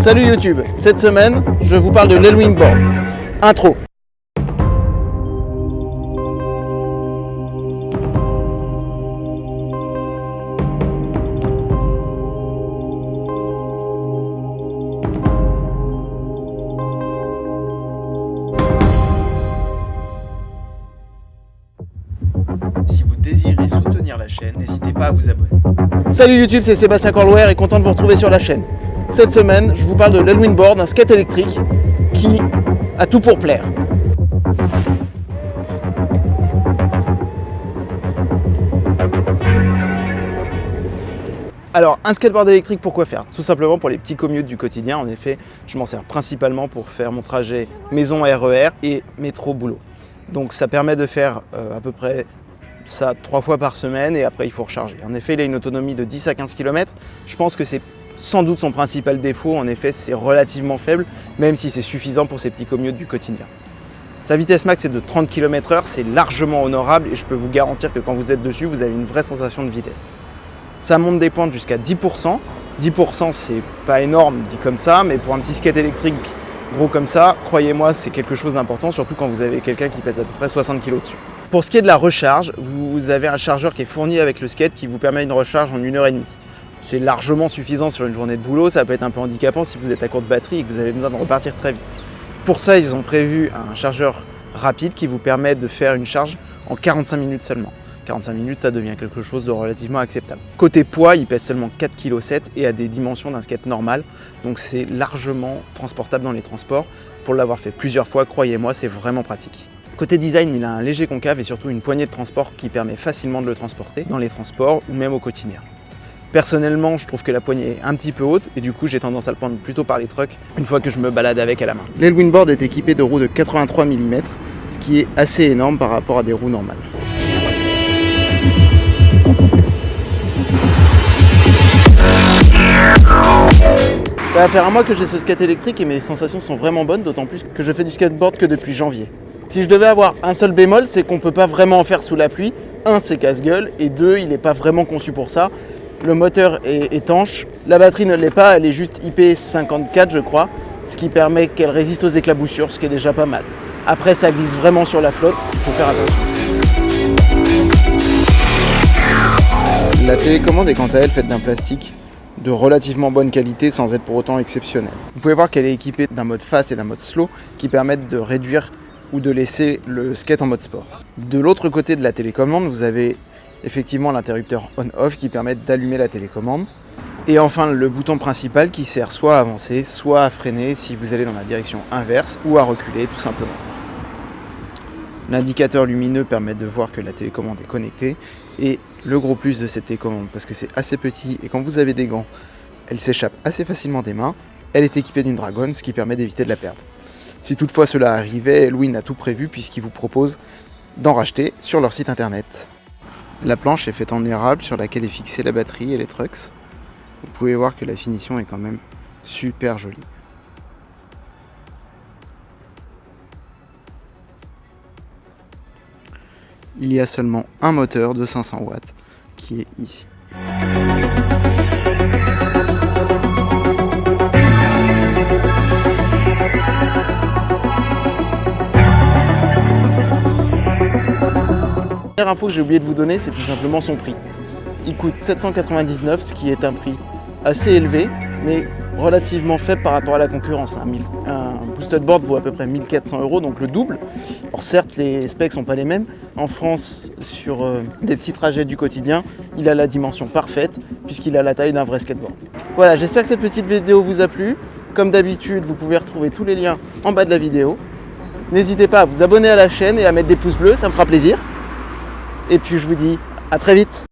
Salut YouTube, cette semaine, je vous parle de l'Elwing Board. Intro. Si vous désirez soutenir la chaîne, n'hésitez pas à vous abonner. Salut YouTube, c'est Sébastien Corlouer et content de vous retrouver sur la chaîne. Cette semaine, je vous parle de l'Elwing Board, un skate électrique qui a tout pour plaire. Alors, un skateboard électrique, pourquoi faire? Tout simplement pour les petits commutes du quotidien. En effet, je m'en sers principalement pour faire mon trajet maison RER et métro boulot. Donc ça permet de faire euh, à peu près ça trois fois par semaine et après il faut recharger. En effet, il a une autonomie de 10 à 15 km. Je pense que c'est sans doute son principal défaut. En effet, c'est relativement faible, même si c'est suffisant pour ces petits commutes du quotidien. Sa vitesse max est de 30 km h c'est largement honorable et je peux vous garantir que quand vous êtes dessus, vous avez une vraie sensation de vitesse. Ça monte des pentes jusqu'à 10%. 10% c'est pas énorme dit comme ça, mais pour un petit skate électrique gros comme ça, croyez-moi, c'est quelque chose d'important, surtout quand vous avez quelqu'un qui pèse à peu près 60 kg dessus. Pour ce qui est de la recharge, vous avez un chargeur qui est fourni avec le skate qui vous permet une recharge en une heure et demie. C'est largement suffisant sur une journée de boulot, ça peut être un peu handicapant si vous êtes à court de batterie et que vous avez besoin de repartir très vite. Pour ça, ils ont prévu un chargeur rapide qui vous permet de faire une charge en 45 minutes seulement. 45 minutes, ça devient quelque chose de relativement acceptable. Côté poids, il pèse seulement 4,7 kg et a des dimensions d'un skate normal, donc c'est largement transportable dans les transports. Pour l'avoir fait plusieurs fois, croyez-moi, c'est vraiment pratique. Côté design, il a un léger concave et surtout une poignée de transport qui permet facilement de le transporter dans les transports ou même au quotidien. Personnellement, je trouve que la poignée est un petit peu haute et du coup, j'ai tendance à le prendre plutôt par les trucks une fois que je me balade avec à la main. L'Elwin Board est équipé de roues de 83 mm, ce qui est assez énorme par rapport à des roues normales. Ça va faire un mois que j'ai ce skate électrique et mes sensations sont vraiment bonnes, d'autant plus que je fais du skateboard que depuis janvier. Si je devais avoir un seul bémol, c'est qu'on peut pas vraiment en faire sous la pluie. Un, c'est casse-gueule, et deux, il n'est pas vraiment conçu pour ça. Le moteur est étanche, la batterie ne l'est pas, elle est juste IP54 je crois, ce qui permet qu'elle résiste aux éclaboussures, ce qui est déjà pas mal. Après, ça glisse vraiment sur la flotte, il faut faire attention. La télécommande est quant à elle faite d'un plastique de relativement bonne qualité sans être pour autant exceptionnel. Vous pouvez voir qu'elle est équipée d'un mode fast et d'un mode slow qui permettent de réduire ou de laisser le skate en mode sport. De l'autre côté de la télécommande, vous avez effectivement l'interrupteur on-off qui permet d'allumer la télécommande. Et enfin le bouton principal qui sert soit à avancer, soit à freiner si vous allez dans la direction inverse ou à reculer tout simplement. L'indicateur lumineux permet de voir que la télécommande est connectée et le gros plus de cette télécommande, parce que c'est assez petit et quand vous avez des gants, elle s'échappe assez facilement des mains, elle est équipée d'une Dragon, ce qui permet d'éviter de la perdre. Si toutefois cela arrivait, Elwin a tout prévu puisqu'il vous propose d'en racheter sur leur site internet. La planche est faite en érable sur laquelle est fixée la batterie et les trucks. Vous pouvez voir que la finition est quand même super jolie. il y a seulement un moteur de 500 watts qui est ici. Info que j'ai oublié de vous donner, c'est tout simplement son prix. Il coûte 799, ce qui est un prix assez élevé, mais relativement faible par rapport à la concurrence. Un, boosted board vaut à peu près 1400 euros, donc le double. Alors certes, les specs sont pas les mêmes. En France, sur euh, des petits trajets du quotidien, il a la dimension parfaite, puisqu'il a la taille d'un vrai skateboard. Voilà, j'espère que cette petite vidéo vous a plu. Comme d'habitude, vous pouvez retrouver tous les liens en bas de la vidéo. N'hésitez pas à vous abonner à la chaîne et à mettre des pouces bleus, ça me fera plaisir. Et puis je vous dis à très vite